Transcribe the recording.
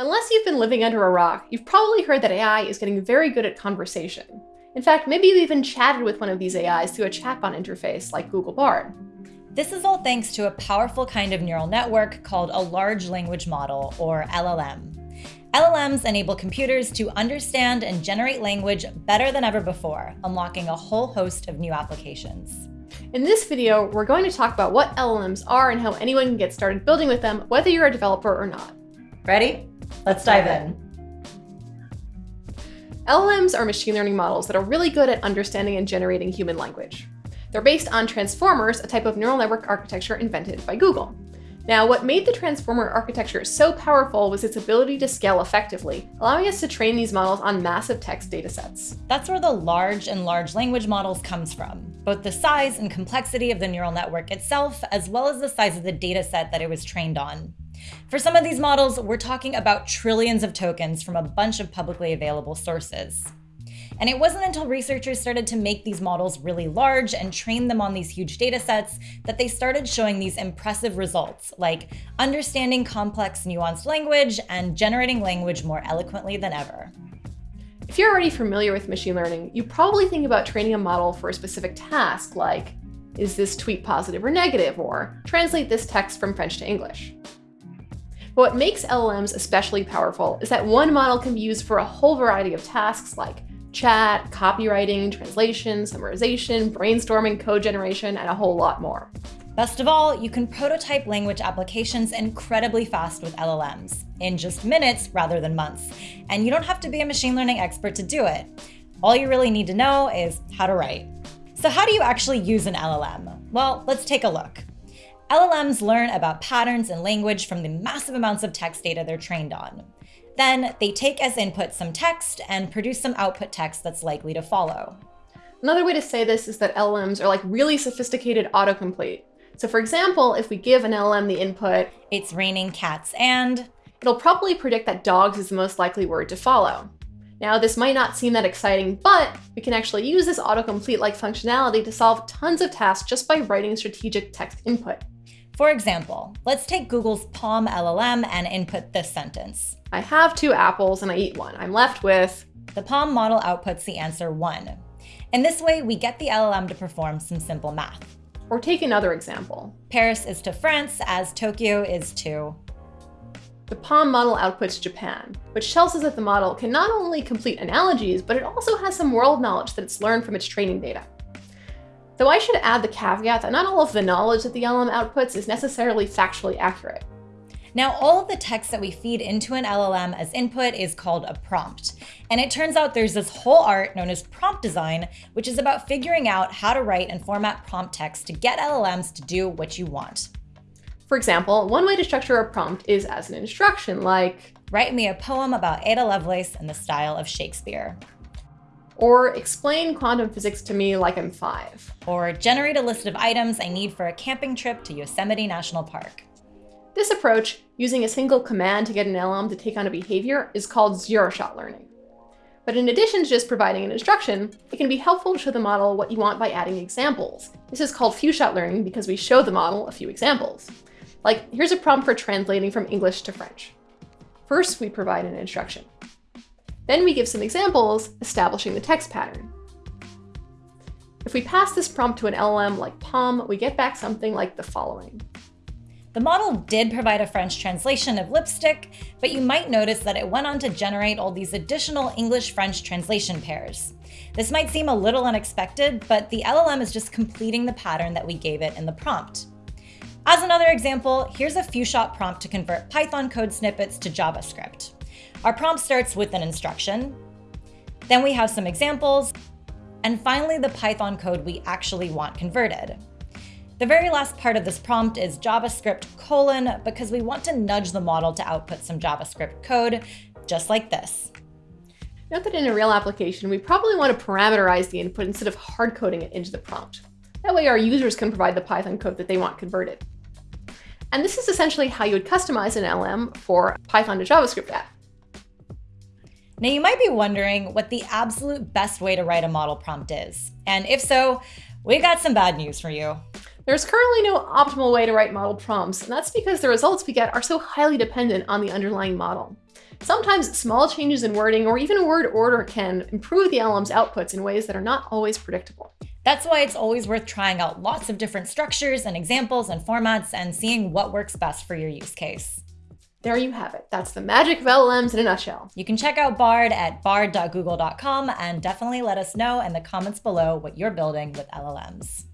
Unless you've been living under a rock, you've probably heard that AI is getting very good at conversation. In fact, maybe you've even chatted with one of these AIs through a chatbot interface like Google Bard. This is all thanks to a powerful kind of neural network called a large language model, or LLM. LLMs enable computers to understand and generate language better than ever before, unlocking a whole host of new applications. In this video, we're going to talk about what LLMs are and how anyone can get started building with them, whether you're a developer or not. Ready? Let's dive in. LLMs are machine learning models that are really good at understanding and generating human language. They're based on transformers, a type of neural network architecture invented by Google. Now, what made the transformer architecture so powerful was its ability to scale effectively, allowing us to train these models on massive text datasets. That's where the large and large language models comes from, both the size and complexity of the neural network itself, as well as the size of the dataset that it was trained on. For some of these models, we're talking about trillions of tokens from a bunch of publicly available sources. And it wasn't until researchers started to make these models really large and train them on these huge data sets that they started showing these impressive results, like understanding complex, nuanced language and generating language more eloquently than ever. If you're already familiar with machine learning, you probably think about training a model for a specific task, like, is this tweet positive or negative, or translate this text from French to English. But what makes LLMs especially powerful is that one model can be used for a whole variety of tasks like chat, copywriting, translation, summarization, brainstorming, code generation, and a whole lot more. Best of all, you can prototype language applications incredibly fast with LLMs, in just minutes rather than months. And you don't have to be a machine learning expert to do it. All you really need to know is how to write. So how do you actually use an LLM? Well, let's take a look. LLMs learn about patterns and language from the massive amounts of text data they're trained on. Then they take as input some text and produce some output text that's likely to follow. Another way to say this is that LLMs are like really sophisticated autocomplete. So for example, if we give an LLM the input, it's raining cats and, it'll probably predict that dogs is the most likely word to follow. Now, this might not seem that exciting, but we can actually use this autocomplete-like functionality to solve tons of tasks just by writing strategic text input. For example, let's take Google's PaLM LLM and input this sentence. I have two apples and I eat one. I'm left with... The PaLM model outputs the answer 1. In this way, we get the LLM to perform some simple math. Or take another example. Paris is to France as Tokyo is to... The PaLM model outputs Japan, which tells us that the model can not only complete analogies, but it also has some world knowledge that it's learned from its training data. Though I should add the caveat that not all of the knowledge that the LLM outputs is necessarily factually accurate. Now, all of the text that we feed into an LLM as input is called a prompt. And it turns out there's this whole art known as prompt design, which is about figuring out how to write and format prompt text to get LLMs to do what you want. For example, one way to structure a prompt is as an instruction, like, Write me a poem about Ada Lovelace in the style of Shakespeare. Or explain quantum physics to me like I'm five. Or generate a list of items I need for a camping trip to Yosemite National Park. This approach, using a single command to get an LM to take on a behavior, is called zero-shot learning. But in addition to just providing an instruction, it can be helpful to show the model what you want by adding examples. This is called few-shot learning because we show the model a few examples. Like, here's a prompt for translating from English to French. First, we provide an instruction. Then we give some examples, establishing the text pattern. If we pass this prompt to an LLM like PaLM, we get back something like the following. The model did provide a French translation of lipstick, but you might notice that it went on to generate all these additional English-French translation pairs. This might seem a little unexpected, but the LLM is just completing the pattern that we gave it in the prompt. As another example, here's a few-shot prompt to convert Python code snippets to JavaScript. Our prompt starts with an instruction, then we have some examples, and finally the Python code we actually want converted. The very last part of this prompt is JavaScript colon because we want to nudge the model to output some JavaScript code, just like this. Note that in a real application, we probably want to parameterize the input instead of hard coding it into the prompt. That way our users can provide the Python code that they want converted. And this is essentially how you would customize an LM for Python to JavaScript app. Now you might be wondering what the absolute best way to write a model prompt is. And if so, we got some bad news for you. There's currently no optimal way to write model prompts, and that's because the results we get are so highly dependent on the underlying model. Sometimes small changes in wording or even word order can improve the LM's outputs in ways that are not always predictable. That's why it's always worth trying out lots of different structures and examples and formats and seeing what works best for your use case. There you have it. That's the magic of LLMs in a nutshell. You can check out Bard at bard.google.com and definitely let us know in the comments below what you're building with LLMs.